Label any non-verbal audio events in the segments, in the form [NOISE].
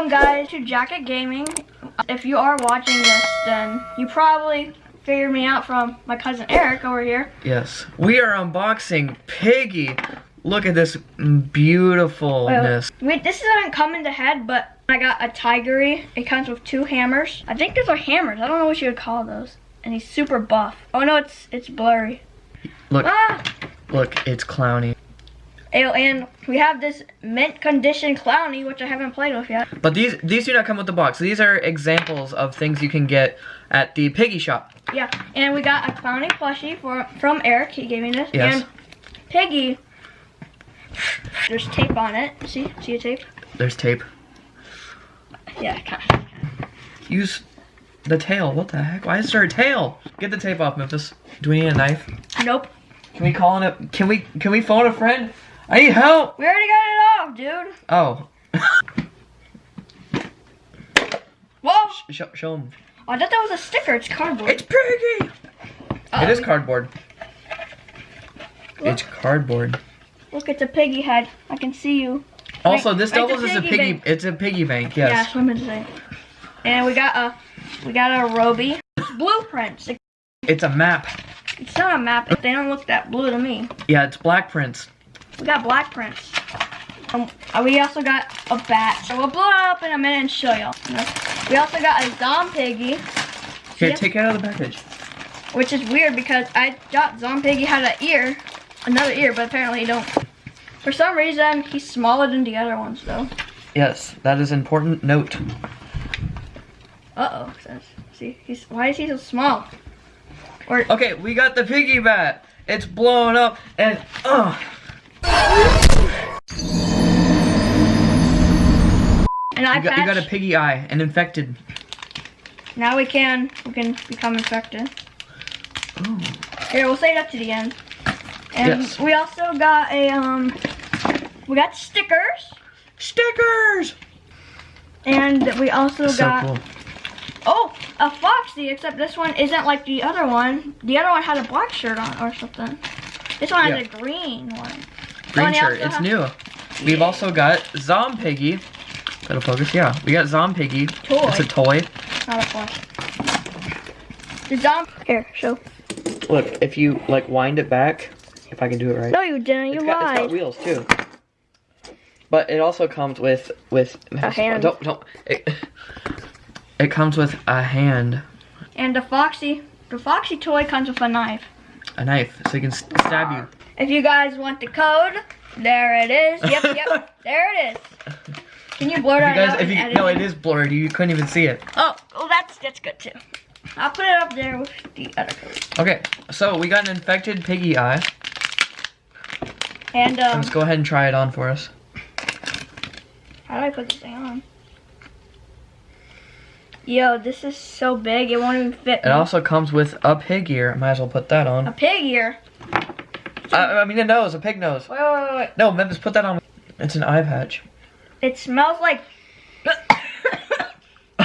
guys to Jacket Gaming. If you are watching this, then you probably figured me out from my cousin Eric over here. Yes. We are unboxing Piggy. Look at this beautifulness. Well, wait, this doesn't come in the head, but I got a Tigry. It comes with two hammers. I think those are hammers. I don't know what you would call those. And he's super buff. Oh no, it's it's blurry. Look, Ah! look, it's Clowny. Oh, and we have this mint condition Clowny, which I haven't played with yet. But these these do not come with the box. These are examples of things you can get at the Piggy shop. Yeah, and we got a Clowny plushie for, from Eric. He gave me this. Yes. And Piggy, there's tape on it. See? See a tape? There's tape. Yeah, kind of. Use the tail. What the heck? Why is there a tail? Get the tape off, Memphis. Do we need a knife? Nope. Can we call in a can we can we phone a friend? I need help. We already got it off, dude. Oh. [LAUGHS] Whoa! show, show him. Oh, I thought that was a sticker. It's cardboard. It's Piggy. Uh-oh. It is um, cardboard. Look. It's cardboard. Look, it's a piggy head. I can see you. Also, Right- this right doubles as a piggy bank. It's a piggy bank. Yes. that's what I meant to say. And we got a, we got a Robby. Blueprints. It- It's a map. It's not a map. They don't look that blue to me. Yeah, it's black prints. We got black prints. Um, we also got a bat. So we'll blow it up in a minute and show y'all. We also got a Zom Piggy, Here, take it out of the package. which is weird because I thought Zom Piggy had an ear, another ear, but apparently he don't. For some reason, he's smaller than the other ones though. Yes, that is important note. Uh oh. See, he's why is he so small? Or Okay, we got the piggy bat. It's blowing up and uh an eye you got, you got a piggy eye and infected. Now we can we can become infected. Ooh. Here, we'll save that to the end. And Yes. we also got a um we got stickers Stickers! and we also So got cool. oh a foxy except this one isn't like the other one. The other one had a black shirt on or something. This one has a green one. Green oh, shirt, it's have- new. We've also got Zom Piggy. That'll focus, yeah. We got Zom Piggy. Toy. It's a toy. Not a plush. The zombie here, show. Look, if you like wind it back, if I can do it right. No you didn't, you it's got, it's got wheels too. But it also comes with with A hand. Don't don't. It, it comes with a hand, And the foxy the foxy toy comes with a knife. a knife, so you can stab you. If you guys want the code, there it is. Yep, yep, [LAUGHS] there it is. Can you blur that guys, out? if you no, it? it is blurred. You couldn't even see it. Oh, well, that's that's good too. I'll put it up there with the other code. Okay, so we got an infected piggy eye. And um, Let's go ahead and try it on for us. how do I put this thing on? Yo, this is so big, it won't even fit It me. also comes with a pig ear. Might as well put that on. a pig ear. Uh, I mean a nose, a pig nose. Wait, wait, wait, wait. No, Memphis, put that on. It's an eye patch. It smells like. [LAUGHS]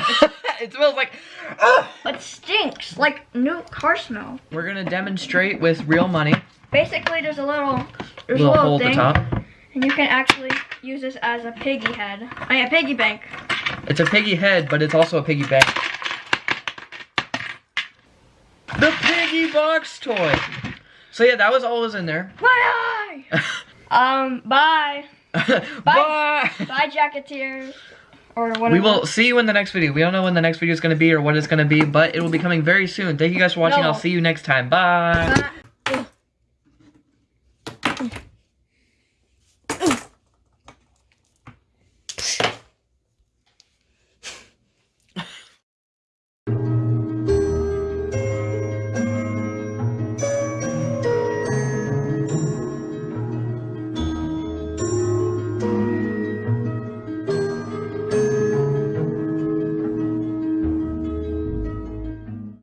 it smells like. It stinks like new car smell. We're gonna demonstrate with real money. Basically, there's a little, there's Little a hole little at the thing, top. and you can actually use this as a piggy head. I mean, a piggy bank. It's a piggy head, but it's also a piggy bank. The piggy box toy. So yeah, that was always in there. My eye! [LAUGHS] um, [LAUGHS] bye. bye. Bye. Bye, Jacketeers. Or whatever. We will see you in the next video. We don't know when the next video is going to be or what it's going to be, but it will be coming very soon. Thank you guys for watching. No. I'll see you next time. Bye. bye.